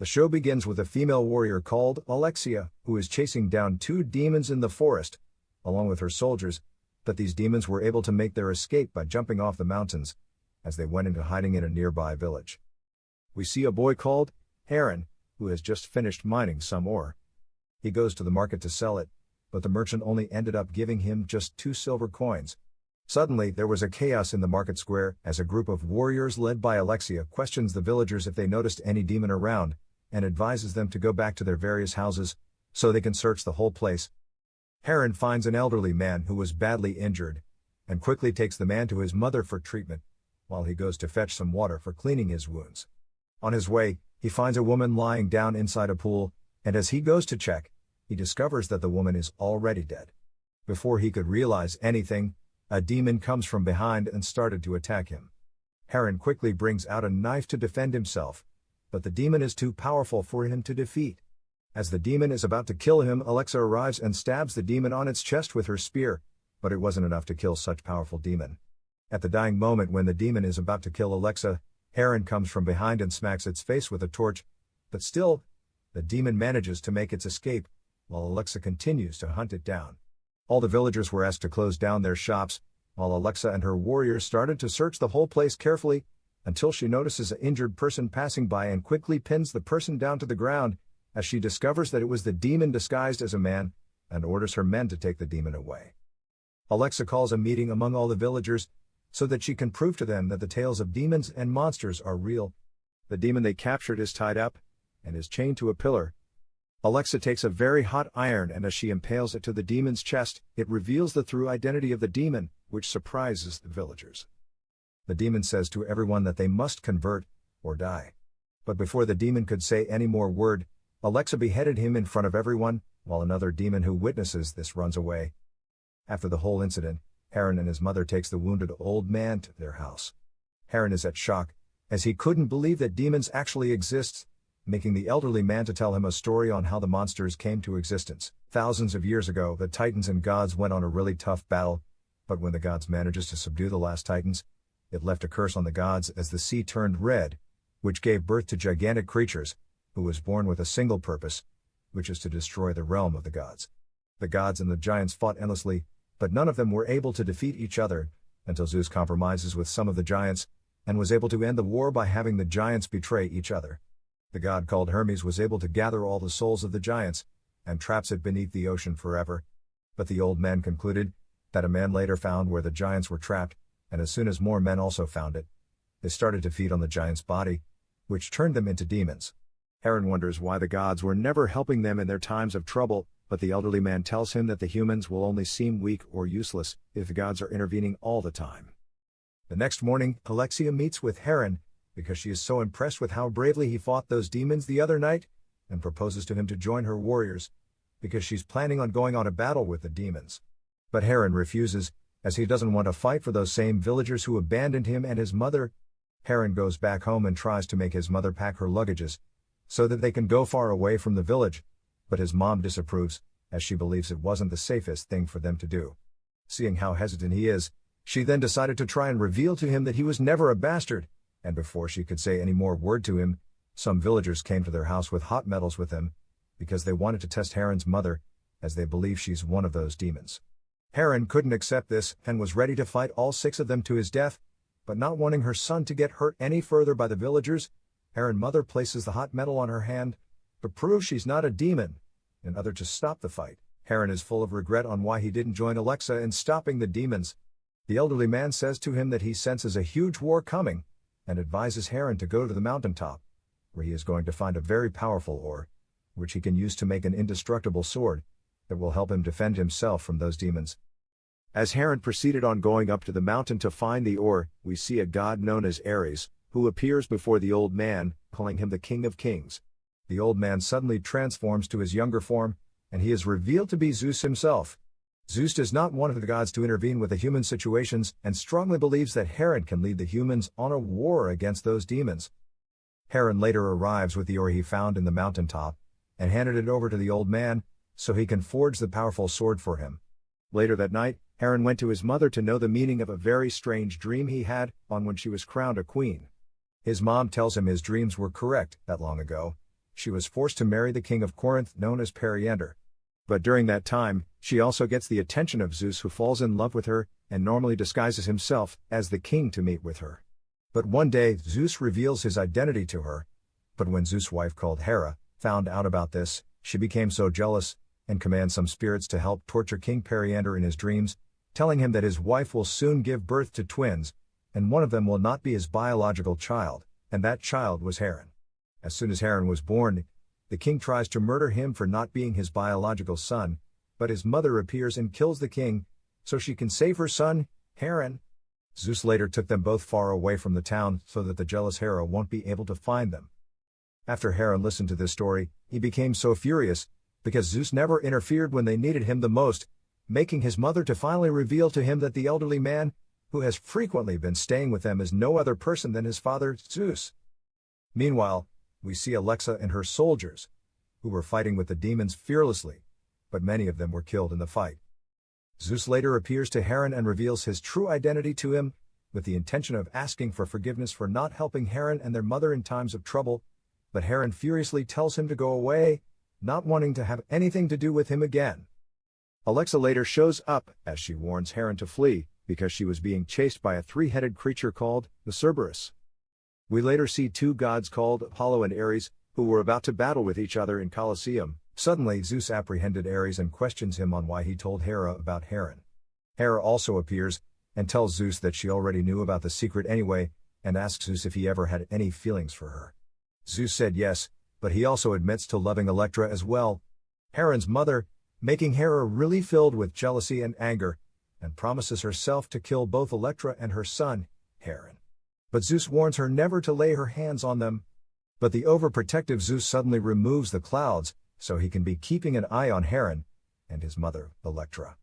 The show begins with a female warrior called Alexia, who is chasing down two demons in the forest, along with her soldiers, but these demons were able to make their escape by jumping off the mountains, as they went into hiding in a nearby village. We see a boy called Heron, who has just finished mining some ore. He goes to the market to sell it, but the merchant only ended up giving him just two silver coins. Suddenly, there was a chaos in the market square as a group of warriors led by Alexia questions the villagers if they noticed any demon around, and advises them to go back to their various houses, so they can search the whole place. Heron finds an elderly man who was badly injured, and quickly takes the man to his mother for treatment, while he goes to fetch some water for cleaning his wounds. On his way, he finds a woman lying down inside a pool, and as he goes to check, he discovers that the woman is already dead. Before he could realize anything, a demon comes from behind and started to attack him. Heron quickly brings out a knife to defend himself, but the demon is too powerful for him to defeat. As the demon is about to kill him, Alexa arrives and stabs the demon on its chest with her spear, but it wasn't enough to kill such powerful demon. At the dying moment when the demon is about to kill Alexa, Heron comes from behind and smacks its face with a torch, but still, the demon manages to make its escape, while Alexa continues to hunt it down. All the villagers were asked to close down their shops, while Alexa and her warriors started to search the whole place carefully, until she notices an injured person passing by and quickly pins the person down to the ground, as she discovers that it was the demon disguised as a man, and orders her men to take the demon away. Alexa calls a meeting among all the villagers, so that she can prove to them that the tales of demons and monsters are real. The demon they captured is tied up, and is chained to a pillar, Alexa takes a very hot iron and as she impales it to the demon's chest, it reveals the true identity of the demon, which surprises the villagers. The demon says to everyone that they must convert, or die. But before the demon could say any more word, Alexa beheaded him in front of everyone, while another demon who witnesses this runs away. After the whole incident, Heron and his mother takes the wounded old man to their house. Heron is at shock, as he couldn't believe that demons actually exist, making the elderly man to tell him a story on how the monsters came to existence. Thousands of years ago, the Titans and gods went on a really tough battle, but when the gods manages to subdue the last Titans, it left a curse on the gods as the sea turned red, which gave birth to gigantic creatures, who was born with a single purpose, which is to destroy the realm of the gods. The gods and the giants fought endlessly, but none of them were able to defeat each other, until Zeus compromises with some of the giants, and was able to end the war by having the giants betray each other. The god called Hermes was able to gather all the souls of the giants, and traps it beneath the ocean forever. But the old man concluded, that a man later found where the giants were trapped, and as soon as more men also found it, they started to feed on the giant's body, which turned them into demons. Heron wonders why the gods were never helping them in their times of trouble, but the elderly man tells him that the humans will only seem weak or useless if the gods are intervening all the time. The next morning, Alexia meets with Heron, because she is so impressed with how bravely he fought those demons the other night, and proposes to him to join her warriors, because she's planning on going on a battle with the demons. But Heron refuses, as he doesn't want to fight for those same villagers who abandoned him and his mother. Heron goes back home and tries to make his mother pack her luggages, so that they can go far away from the village, but his mom disapproves, as she believes it wasn't the safest thing for them to do. Seeing how hesitant he is, she then decided to try and reveal to him that he was never a bastard, and before she could say any more word to him, some villagers came to their house with hot metals with them, because they wanted to test Heron's mother, as they believe she's one of those demons. Heron couldn't accept this and was ready to fight all six of them to his death, but not wanting her son to get hurt any further by the villagers, Heron mother places the hot metal on her hand, to prove she's not a demon, in order to stop the fight. Heron is full of regret on why he didn't join Alexa in stopping the demons. The elderly man says to him that he senses a huge war coming, and advises Heron to go to the mountaintop, where he is going to find a very powerful ore, which he can use to make an indestructible sword, that will help him defend himself from those demons. As Heron proceeded on going up to the mountain to find the ore, we see a god known as Ares, who appears before the old man, calling him the King of Kings. The old man suddenly transforms to his younger form, and he is revealed to be Zeus himself. Zeus does not want the gods to intervene with the human situations and strongly believes that Heron can lead the humans on a war against those demons. Heron later arrives with the ore he found in the mountaintop and handed it over to the old man so he can forge the powerful sword for him. Later that night, Heron went to his mother to know the meaning of a very strange dream he had on when she was crowned a queen. His mom tells him his dreams were correct that long ago. she was forced to marry the king of Corinth known as Periander. But during that time, she also gets the attention of Zeus who falls in love with her, and normally disguises himself as the king to meet with her. But one day, Zeus reveals his identity to her. But when Zeus' wife called Hera, found out about this, she became so jealous, and command some spirits to help torture King Periander in his dreams, telling him that his wife will soon give birth to twins, and one of them will not be his biological child, and that child was Heron. As soon as Heron was born, the king tries to murder him for not being his biological son, but his mother appears and kills the king, so she can save her son, Heron. Zeus later took them both far away from the town so that the jealous Hera won't be able to find them. After Heron listened to this story, he became so furious, because Zeus never interfered when they needed him the most, making his mother to finally reveal to him that the elderly man, who has frequently been staying with them is no other person than his father, Zeus. Meanwhile, we see Alexa and her soldiers, who were fighting with the demons fearlessly, but many of them were killed in the fight. Zeus later appears to Haran and reveals his true identity to him, with the intention of asking for forgiveness for not helping Haran and their mother in times of trouble, but Haran furiously tells him to go away, not wanting to have anything to do with him again. Alexa later shows up as she warns Heron to flee, because she was being chased by a three-headed creature called the Cerberus. We later see two gods called Apollo and Ares, who were about to battle with each other in Colosseum. Suddenly Zeus apprehended Ares and questions him on why he told Hera about Heron. Hera also appears, and tells Zeus that she already knew about the secret anyway, and asks Zeus if he ever had any feelings for her. Zeus said yes, but he also admits to loving Electra as well. Heron's mother, making Hera really filled with jealousy and anger, and promises herself to kill both Electra and her son, Heron. but Zeus warns her never to lay her hands on them. But the overprotective Zeus suddenly removes the clouds, so he can be keeping an eye on Heron and his mother, Electra.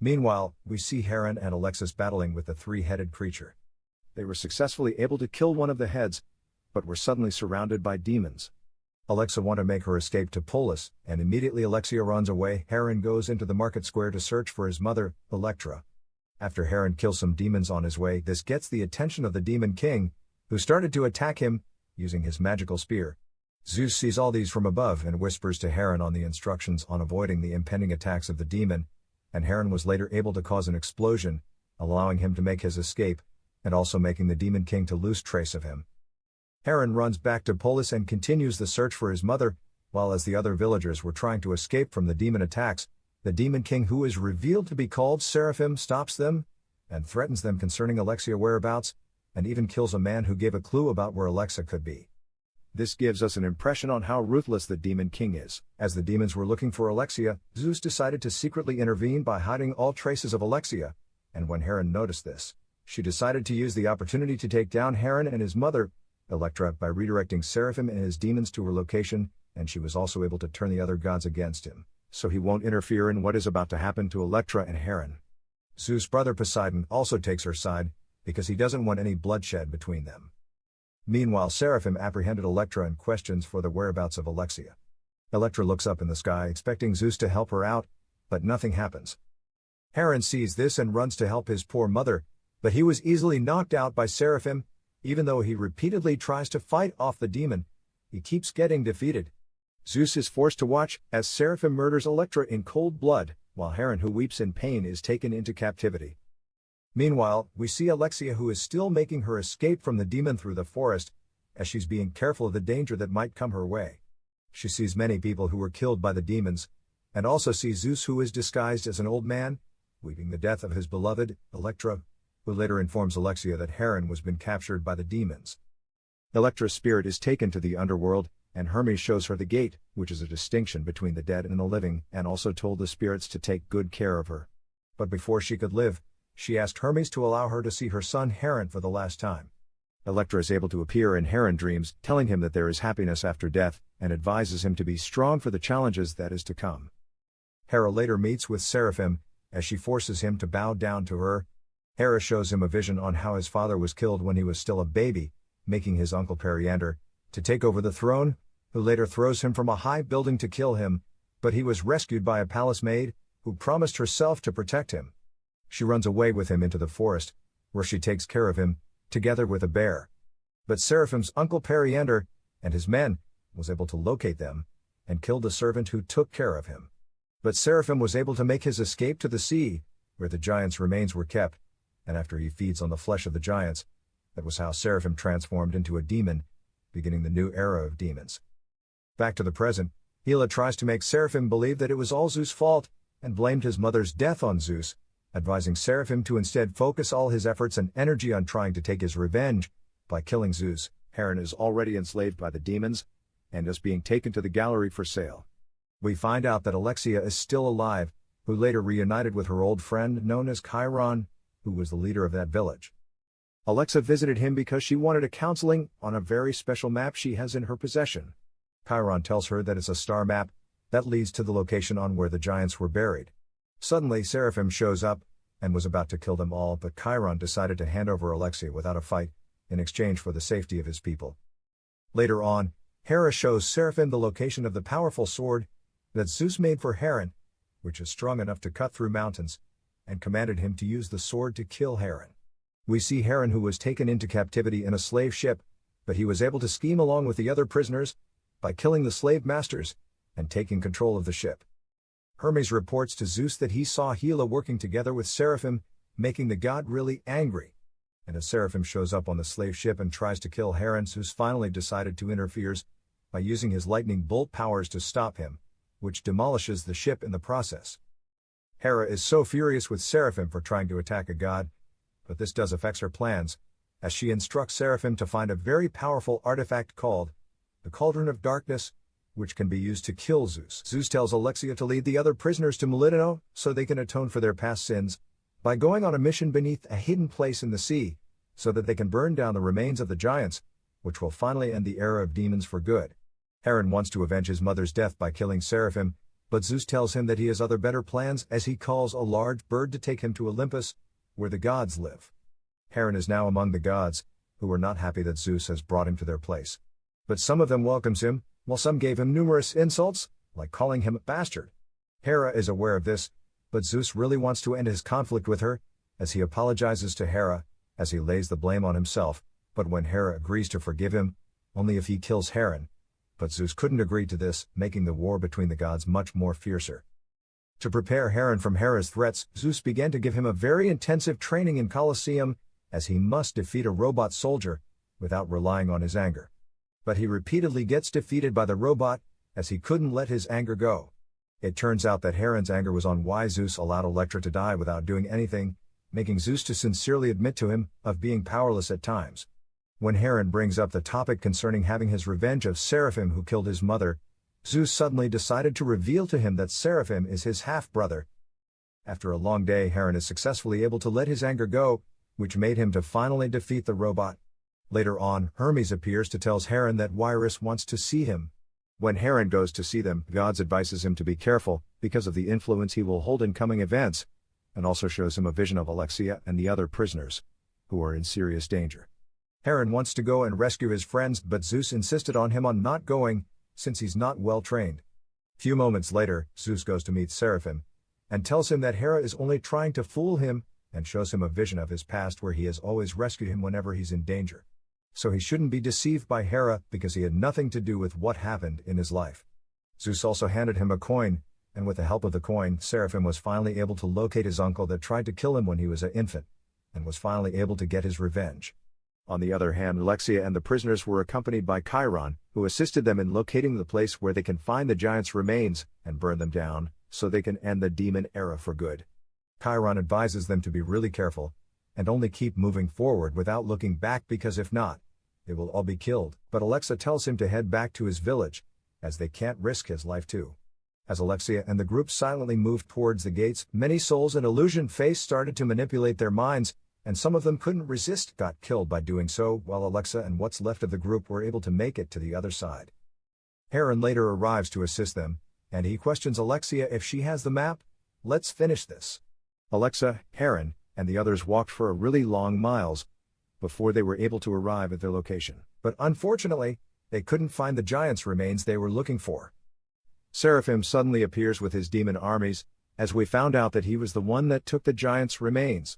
Meanwhile, we see Heron and Alexia battling with the three-headed creature. They were successfully able to kill one of the heads, but were suddenly surrounded by demons. Alexa want to make her escape to Polis, and immediately Alexia runs away. Heron goes into the market square to search for his mother, Electra. After Heron kills some demons on his way, this gets the attention of the Demon King, who started to attack him, using his magical spear. Zeus sees all these from above and whispers to Heron on the instructions on avoiding the impending attacks of the demon, and Heron was later able to cause an explosion, allowing him to make his escape, and also making the Demon King to lose trace of him. Haran runs back to Polis and continues the search for his mother, while as the other villagers were trying to escape from the demon attacks, the demon king who is revealed to be called Seraphim stops them, and threatens them concerning Alexia whereabouts, and even kills a man who gave a clue about where Alexa could be. This gives us an impression on how ruthless the demon king is. As the demons were looking for Alexia, Zeus decided to secretly intervene by hiding all traces of Alexia, and when Heron noticed this, she decided to use the opportunity to take down Heron and his mother, Electra, by redirecting Seraphim and his demons to her location, and she was also able to turn the other gods against him so he won't interfere in what is about to happen to Electra and Heron. Zeus' brother Poseidon also takes her side, because he doesn't want any bloodshed between them. Meanwhile Seraphim apprehended Electra and questions for the whereabouts of Alexia. Electra looks up in the sky expecting Zeus to help her out, but nothing happens. Heron sees this and runs to help his poor mother, but he was easily knocked out by Seraphim, even though he repeatedly tries to fight off the demon, he keeps getting defeated. Zeus is forced to watch as Seraphim murders Electra in cold blood, while Heron who weeps in pain is taken into captivity. Meanwhile, we see Alexia who is still making her escape from the demon through the forest, as she's being careful of the danger that might come her way. She sees many people who were killed by the demons, and also sees Zeus who is disguised as an old man, weeping the death of his beloved, Electra, who later informs Alexia that Heron was been captured by the demons. Electra's spirit is taken to the underworld, and Hermes shows her the gate, which is a distinction between the dead and the living, and also told the spirits to take good care of her. But before she could live, she asked Hermes to allow her to see her son Heron for the last time. Electra is able to appear in Haran dreams, telling him that there is happiness after death, and advises him to be strong for the challenges that is to come. Hera later meets with Seraphim, as she forces him to bow down to her. Hera shows him a vision on how his father was killed when he was still a baby, making his uncle Periander, to take over the throne, who later throws him from a high building to kill him, but he was rescued by a palace maid, who promised herself to protect him. She runs away with him into the forest, where she takes care of him, together with a bear. But Seraphim's uncle Periander, and his men, was able to locate them, and killed the servant who took care of him. But Seraphim was able to make his escape to the sea, where the giant's remains were kept, and after he feeds on the flesh of the giants, that was how Seraphim transformed into a demon, beginning the new era of demons. Back to the present, Hera tries to make Seraphim believe that it was all Zeus' fault, and blamed his mother's death on Zeus, advising Seraphim to instead focus all his efforts and energy on trying to take his revenge by killing Zeus. Heron is already enslaved by the demons and is being taken to the gallery for sale. We find out that Alexia is still alive, who later reunited with her old friend known as Chiron, who was the leader of that village. Alexa visited him because she wanted a counseling on a very special map she has in her possession. Chiron tells her that it's a star map that leads to the location on where the giants were buried. Suddenly Seraphim shows up and was about to kill them all but Chiron decided to hand over Alexia without a fight, in exchange for the safety of his people. Later on, Hera shows Seraphim the location of the powerful sword that Zeus made for Heron, which is strong enough to cut through mountains, and commanded him to use the sword to kill Heron. We see Heron who was taken into captivity in a slave ship, but he was able to scheme along with the other prisoners by killing the slave masters and taking control of the ship. Hermes reports to Zeus that he saw Hera working together with Seraphim, making the god really angry. And a Seraphim shows up on the slave ship and tries to kill Heron, Zeus finally decided to interfere by using his lightning bolt powers to stop him, which demolishes the ship in the process. Hera is so furious with Seraphim for trying to attack a god, but this does affect her plans, as she instructs Seraphim to find a very powerful artifact called the Cauldron of Darkness, which can be used to kill Zeus. Zeus tells Alexia to lead the other prisoners to Melitene so they can atone for their past sins by going on a mission beneath a hidden place in the sea, so that they can burn down the remains of the giants, which will finally end the era of demons for good. Heron wants to avenge his mother's death by killing Seraphim, but Zeus tells him that he has other better plans as he calls a large bird to take him to Olympus, where the gods live. Heron is now among the gods, who are not happy that Zeus has brought him to their place. But some of them welcomes him, while some gave him numerous insults, like calling him a bastard. Hera is aware of this, but Zeus really wants to end his conflict with her, as he apologizes to Hera, as he lays the blame on himself, but when Hera agrees to forgive him, only if he kills Heron. But Zeus couldn't agree to this, making the war between the gods much more fiercer. To prepare Heron from Hera's threats, Zeus began to give him a very intensive training in Colosseum, as he must defeat a robot soldier, without relying on his anger but he repeatedly gets defeated by the robot, as he couldn't let his anger go. It turns out that Heron's anger was on why Zeus allowed Electra to die without doing anything, making Zeus to sincerely admit to him of being powerless at times. When Heron brings up the topic concerning having his revenge of Seraphim who killed his mother, Zeus suddenly decided to reveal to him that Seraphim is his half-brother. After a long day Heron is successfully able to let his anger go, which made him to finally defeat the robot. Later on, Hermes appears to tells Heron that Wyrus wants to see him. When Heron goes to see them, Gods advises him to be careful, because of the influence he will hold in coming events, and also shows him a vision of Alexia and the other prisoners, who are in serious danger. Heron wants to go and rescue his friends but Zeus insisted on him on not going, since he's not well trained. Few moments later, Zeus goes to meet Seraphim, and tells him that Hera is only trying to fool him, and shows him a vision of his past where he has always rescued him whenever he's in danger so he shouldn't be deceived by Hera because he had nothing to do with what happened in his life. Zeus also handed him a coin, and with the help of the coin, Seraphim was finally able to locate his uncle that tried to kill him when he was an infant, and was finally able to get his revenge. On the other hand, Alexia and the prisoners were accompanied by Chiron, who assisted them in locating the place where they can find the giant's remains and burn them down, so they can end the demon era for good. Chiron advises them to be really careful, and only keep moving forward without looking back because if not, they will all be killed, but Alexa tells him to head back to his village, as they can't risk his life too. As Alexia and the group silently moved towards the gates, many souls in illusion face started to manipulate their minds, and some of them couldn't resist, got killed by doing so, while Alexa and what's left of the group were able to make it to the other side. Heron later arrives to assist them, and he questions Alexia if she has the map. Let's finish this. Alexa, Heron, and the others walked for a really long miles, before they were able to arrive at their location. But unfortunately, they couldn't find the giant's remains they were looking for. Seraphim suddenly appears with his demon armies, as we found out that he was the one that took the giant's remains.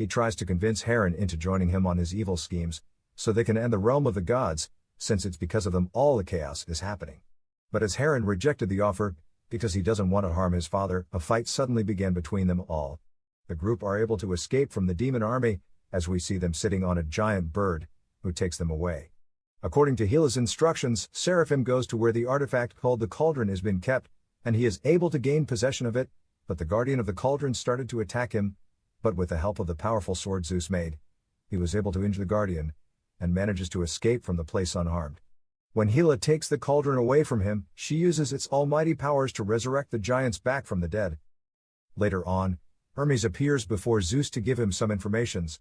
He tries to convince Heron into joining him on his evil schemes, so they can end the realm of the gods, since it's because of them all the chaos is happening. But as Heron rejected the offer, because he doesn't want to harm his father, a fight suddenly began between them all. The group are able to escape from the demon army, as we see them sitting on a giant bird, who takes them away. According to Hera's instructions, Seraphim goes to where the artifact called the Cauldron has been kept, and he is able to gain possession of it, but the guardian of the Cauldron started to attack him, but with the help of the powerful sword Zeus made, he was able to injure the guardian, and manages to escape from the place unharmed. When Hera takes the cauldron away from him, she uses its almighty powers to resurrect the giants back from the dead. Later on, Hermes appears before Zeus to give him some informations.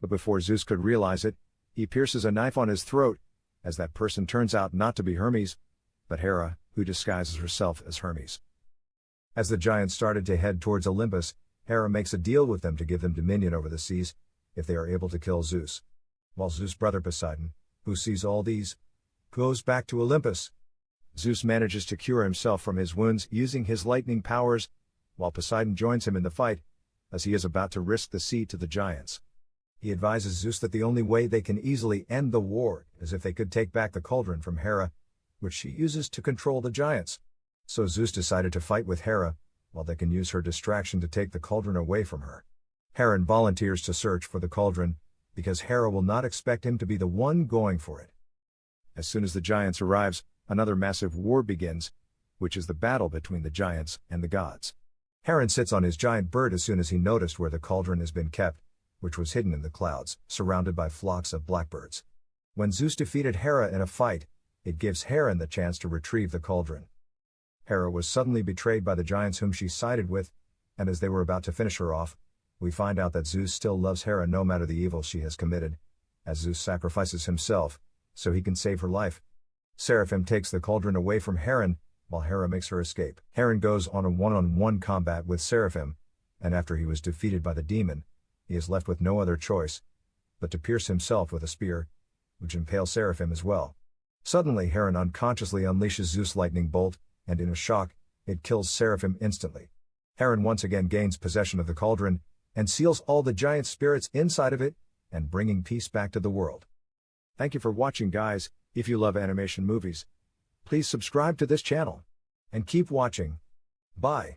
But before Zeus could realize it, he pierces a knife on his throat, as that person turns out not to be Hermes, but Hera, who disguises herself as Hermes. As the giants started to head towards Olympus, Hera makes a deal with them to give them dominion over the seas, if they are able to kill Zeus. While Zeus' brother Poseidon, who sees all these, goes back to Olympus. Zeus manages to cure himself from his wounds using his lightning powers, while Poseidon joins him in the fight, as he is about to risk the sea to the giants. He advises Zeus that the only way they can easily end the war is if they could take back the cauldron from Hera, which she uses to control the giants. So Zeus decided to fight with Hera, while they can use her distraction to take the cauldron away from her. Heron volunteers to search for the cauldron, because Hera will not expect him to be the one going for it. As soon as the giants arrives, another massive war begins, which is the battle between the giants and the gods. Heron sits on his giant bird as soon as he noticed where the cauldron has been kept, which was hidden in the clouds, surrounded by flocks of blackbirds. When Zeus defeated Hera in a fight, it gives Heron the chance to retrieve the cauldron. Hera was suddenly betrayed by the giants whom she sided with, and as they were about to finish her off, we find out that Zeus still loves Hera no matter the evil she has committed, as Zeus sacrifices himself, so he can save her life. Seraphim takes the cauldron away from Heron, while Hera makes her escape. Heron goes on a one-on-one combat with Seraphim, and after he was defeated by the demon, he is left with no other choice, but to pierce himself with a spear, which impales Seraphim as well. Suddenly Heron unconsciously unleashes Zeus' lightning bolt, and in a shock, it kills Seraphim instantly. Aaron once again gains possession of the cauldron, and seals all the giant spirits inside of it, and bringing peace back to the world. Thank you for watching guys, if you love animation movies, please subscribe to this channel. And keep watching. Bye.